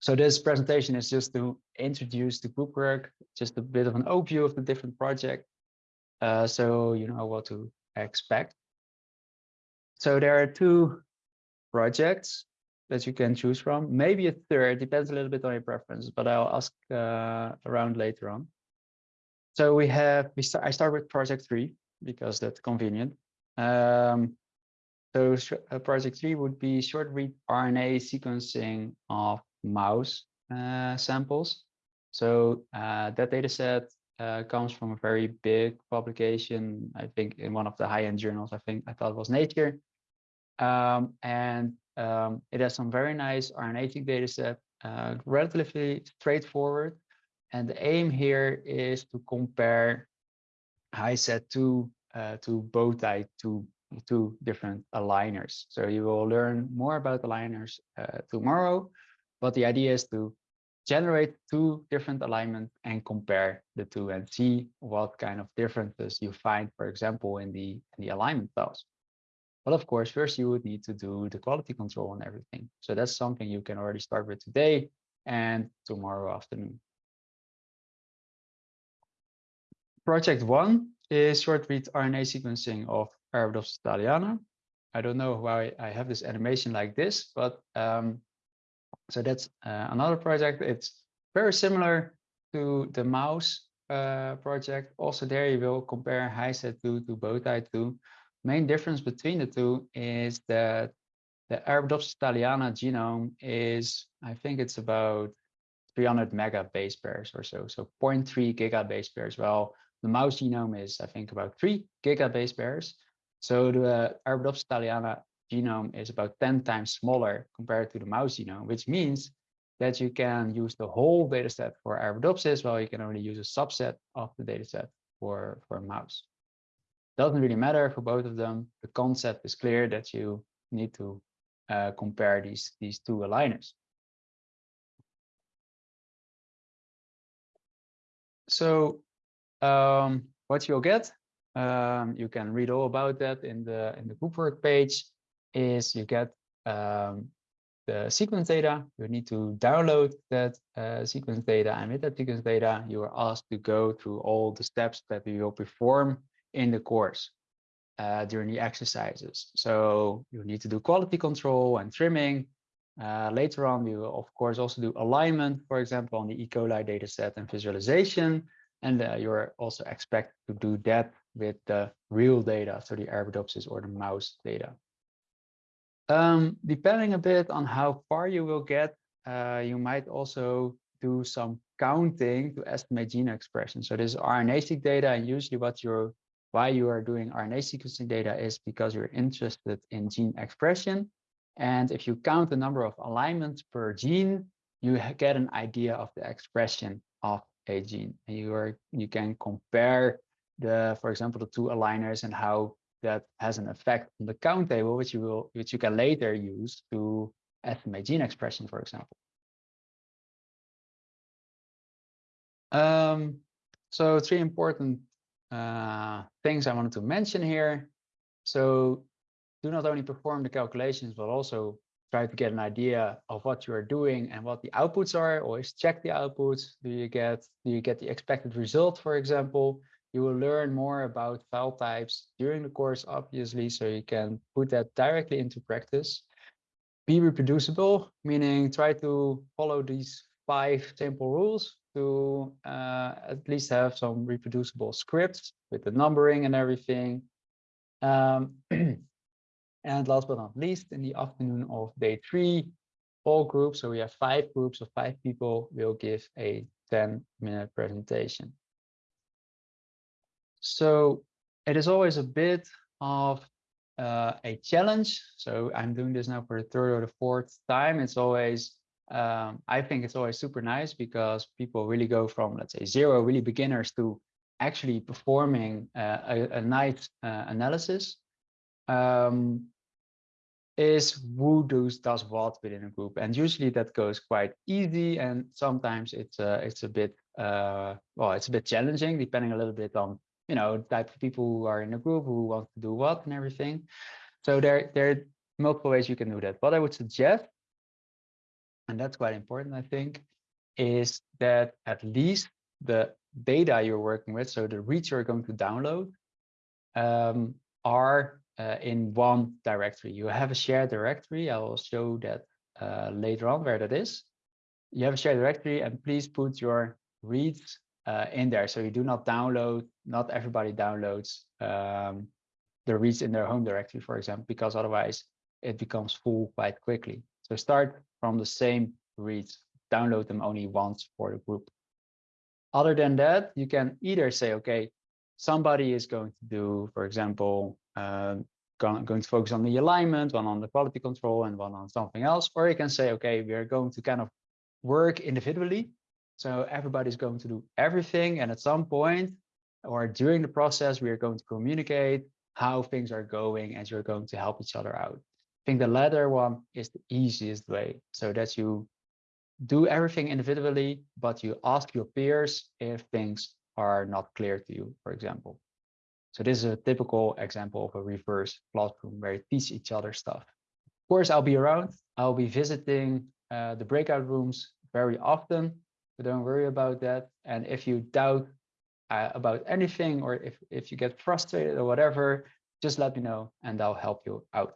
so this presentation is just to introduce the group work, just a bit of an overview of the different project, uh, so you know what to expect. So there are two projects that you can choose from, maybe a third, depends a little bit on your preference, but I'll ask uh, around later on. So we have, we start, I start with project three because that's convenient. Um, so uh, project three would be short read RNA sequencing of mouse uh, samples. So uh, that data set uh, comes from a very big publication, I think in one of the high-end journals, I think I thought it was Nature. Um, and um, it has some very nice RNA-seq data set, uh, relatively straightforward. And the aim here is to compare HISAT2 uh, to Bowtie to two different aligners. So you will learn more about aligners uh, tomorrow, but the idea is to generate two different alignments and compare the two and see what kind of differences you find, for example, in the, in the alignment files. But of course, first you would need to do the quality control and everything. So that's something you can already start with today and tomorrow afternoon. Project one is short read RNA sequencing of Arabidopsis thaliana. I don't know why I have this animation like this, but um, so that's uh, another project. It's very similar to the mouse uh, project. Also there you will compare HISAT2 to Bowtie2. Main difference between the two is that the Arabidopsis thaliana genome is, I think it's about 300 mega base pairs or so, so 0.3 giga base pairs. Well, the mouse genome is, I think, about 3 giga base pairs. So the Arabidopsis thaliana genome is about 10 times smaller compared to the mouse genome, which means that you can use the whole dataset for Arabidopsis, while you can only use a subset of the dataset for, for mouse. Doesn't really matter for both of them. The concept is clear that you need to uh, compare these, these two aligners. So um, what you'll get, um, you can read all about that in the in the group work page is you get um, the sequence data. You need to download that uh, sequence data, and with that sequence data, you are asked to go through all the steps that we will perform in the course uh, during the exercises. So you need to do quality control and trimming. Uh, later on, we will, of course, also do alignment, for example, on the E. coli dataset and visualization. And uh, you're also expected to do that with the real data, so the Arabidopsis or the mouse data. Um, depending a bit on how far you will get, uh, you might also do some counting to estimate gene expression. So this RNA-seq data, and usually what you're why you are doing RNA sequencing data is because you're interested in gene expression. And if you count the number of alignments per gene, you get an idea of the expression of a gene. And you are you can compare the, for example, the two aligners and how that has an effect on the count table, which you will, which you can later use to estimate gene expression, for example. Um, so three important uh, things I wanted to mention here. So do not only perform the calculations, but also try to get an idea of what you are doing and what the outputs are. Always check the outputs. Do you get do you get the expected result, for example? You will learn more about file types during the course, obviously, so you can put that directly into practice. Be reproducible, meaning try to follow these five simple rules to uh, at least have some reproducible scripts with the numbering and everything. Um, and last but not least, in the afternoon of day three, all groups, so we have five groups of five people, will give a 10 minute presentation. So it is always a bit of uh, a challenge. So I'm doing this now for the third or the fourth time. It's always, um, I think it's always super nice because people really go from, let's say, zero, really beginners to actually performing uh, a, a, nice uh, analysis. Um, is who does does what within a group, and usually that goes quite easy, and sometimes it's a it's a bit uh, well, it's a bit challenging depending a little bit on you know, type of people who are in a group who want to do what and everything. So there, there are multiple ways you can do that. What I would suggest and that's quite important, I think, is that at least the data you're working with, so the reads you're going to download, um, are uh, in one directory. You have a shared directory. I will show that uh, later on where that is. You have a shared directory and please put your reads uh, in there. So you do not download, not everybody downloads um, the reads in their home directory, for example, because otherwise it becomes full quite quickly. So start from the same reads, download them only once for the group. Other than that, you can either say, okay, somebody is going to do, for example, uh, going, going to focus on the alignment, one on the quality control and one on something else. Or you can say, okay, we are going to kind of work individually. So everybody's going to do everything. And at some point or during the process, we are going to communicate how things are going and you're going to help each other out. I think the latter one is the easiest way. So that you do everything individually, but you ask your peers if things are not clear to you, for example. So this is a typical example of a reverse classroom where you teach each other stuff. Of course, I'll be around. I'll be visiting uh, the breakout rooms very often, but don't worry about that. And if you doubt uh, about anything, or if, if you get frustrated or whatever, just let me know and I'll help you out.